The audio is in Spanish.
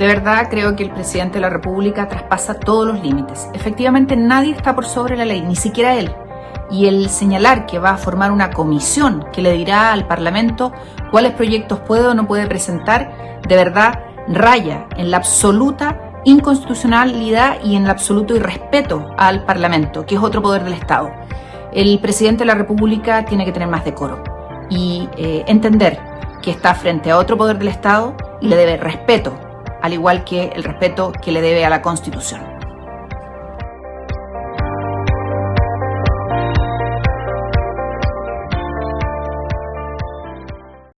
De verdad creo que el presidente de la República traspasa todos los límites. Efectivamente nadie está por sobre la ley, ni siquiera él. Y el señalar que va a formar una comisión que le dirá al Parlamento cuáles proyectos puede o no puede presentar, de verdad raya en la absoluta inconstitucionalidad y en el absoluto irrespeto al Parlamento, que es otro poder del Estado. El presidente de la República tiene que tener más decoro y eh, entender que está frente a otro poder del Estado y le debe respeto, al igual que el respeto que le debe a la Constitución.